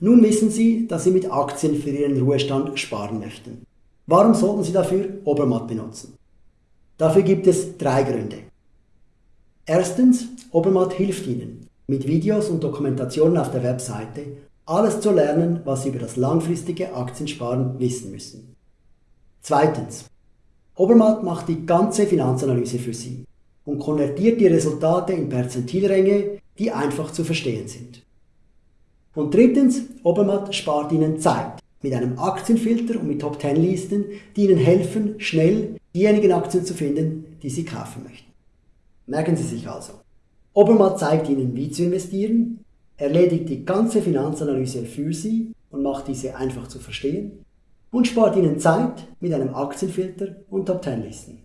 Nun wissen Sie, dass Sie mit Aktien für Ihren Ruhestand sparen möchten. Warum sollten Sie dafür Obermatt benutzen? Dafür gibt es drei Gründe. Erstens, Obermatt hilft Ihnen, mit Videos und Dokumentationen auf der Webseite alles zu lernen, was Sie über das langfristige Aktiensparen wissen müssen. Zweitens, Obermatt macht die ganze Finanzanalyse für Sie und konvertiert die Resultate in Perzentilränge, die einfach zu verstehen sind. Und drittens, Obermatt spart Ihnen Zeit mit einem Aktienfilter und mit Top 10 Listen, die Ihnen helfen, schnell diejenigen Aktien zu finden, die Sie kaufen möchten. Merken Sie sich also. Obermatt zeigt Ihnen, wie zu investieren, erledigt die ganze Finanzanalyse für Sie und macht diese einfach zu verstehen und spart Ihnen Zeit mit einem Aktienfilter und Top 10 Listen.